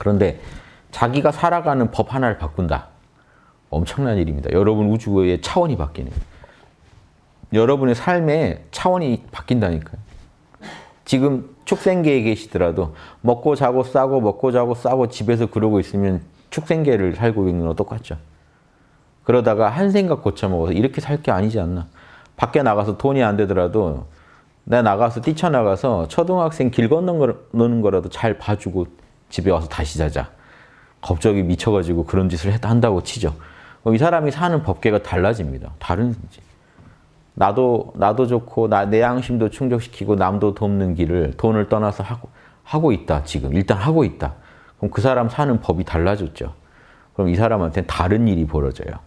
그런데 자기가 살아가는 법 하나를 바꾼다. 엄청난 일입니다. 여러분 우주의 차원이 바뀌는. 여러분의 삶의 차원이 바뀐다니까요. 지금 축생계에 계시더라도 먹고 자고 싸고 먹고 자고 싸고 집에서 그러고 있으면 축생계를 살고 있는 거 똑같죠. 그러다가 한 생각 고쳐먹어서 이렇게 살 게 아니지 않나. 밖에 나가서 돈이 안 되더라도 내가 나가서 뛰쳐나가서 초등학생 길 건너는 거라도 잘 봐주고 집에 와서 다시 자자. 갑자기 미쳐가지고 그런 짓을 한다고 치죠. 이 사람이 사는 법계가 달라집니다. 다른 나도 나도 좋고 나, 내 양심도 충족시키고 남도 돕는 길을 돈을 떠나서 하고 하고 있다 지금 일단 하고 있다. 그럼 그 사람 사는 법이 달라졌죠. 그럼 이 사람한테는 다른 일이 벌어져요.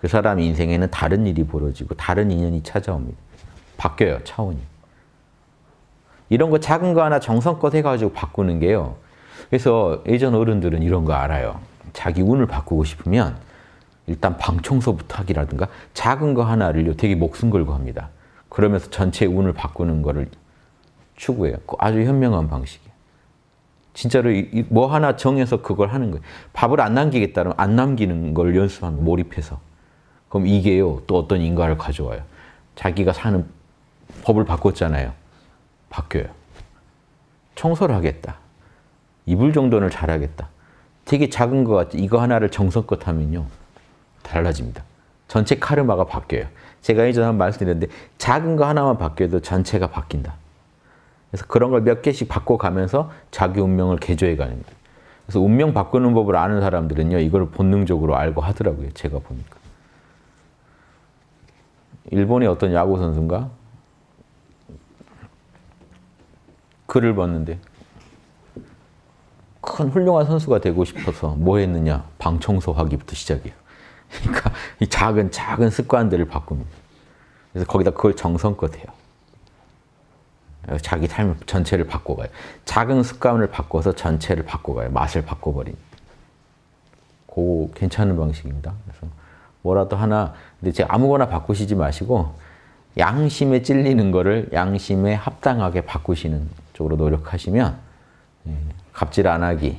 그 사람 인생에는 다른 일이 벌어지고 다른 인연이 찾아옵니다. 바뀌어요 차원이. 이런 거 작은 거 하나 정성껏 해가지고 바꾸는 게요. 그래서 예전 어른들은 이런 거 알아요. 자기 운을 바꾸고 싶으면 일단 방 청소부터 하기라든가 작은 거 하나를요 되게 목숨 걸고 합니다. 그러면서 전체 운을 바꾸는 거를 추구해요. 아주 현명한 방식이에요. 진짜로 뭐 하나 정해서 그걸 하는 거예요. 밥을 안 남기겠다면 안 남기는 걸 연습하면 몰입해서. 그럼 이게요 또 어떤 인과를 가져와요. 자기가 사는 법을 바꿨잖아요. 바뀌어요. 청소를 하겠다. 이불 정도는 잘하겠다. 되게 작은 것 같지. 이거 하나를 정성껏 하면요. 달라집니다. 전체 카르마가 바뀌어요. 제가 예전에 한 말씀드렸는데 작은 거 하나만 바뀌어도 전체가 바뀐다. 그래서 그런 걸 몇 개씩 바꿔가면서 자기 운명을 개조해 가는 거예요. 그래서 운명 바꾸는 법을 아는 사람들은요. 이걸 본능적으로 알고 하더라고요. 제가 보니까. 일본의 어떤 야구 선수인가? 글을 봤는데 큰 훌륭한 선수가 되고 싶어서 뭐 했느냐? 방 청소하기부터 시작이에요. 그러니까 이 작은 작은 습관들을 바꿉니다. 그래서 거기다 그걸 정성껏 해요. 자기 삶 전체를 바꿔가요. 작은 습관을 바꿔서 전체를 바꿔가요. 맛을 바꿔버린. 그 괜찮은 방식입니다. 그래서 뭐라도 하나 근데 제가 아무거나 바꾸시지 마시고 양심에 찔리는 거를 양심에 합당하게 바꾸시는 쪽으로 노력하시면 예, 갑질 안 하기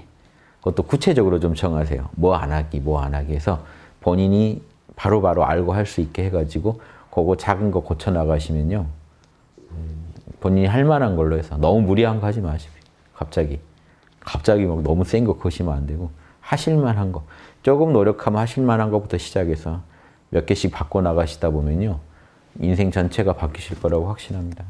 그것도 구체적으로 좀 정하세요. 뭐 안 하기, 뭐 안 하기 해서 본인이 바로바로 바로 알고 할 수 있게 해가지고 그거 작은 거 고쳐나가시면요. 본인이 할 만한 걸로 해서 너무 무리한 거 하지 마십시오. 갑자기. 갑자기 막 너무 센 거 거시면 안 되고 하실 만한 거. 조금 노력하면 하실 만한 것부터 시작해서 몇 개씩 바꿔나가시다 보면요. 인생 전체가 바뀌실 거라고 확신합니다.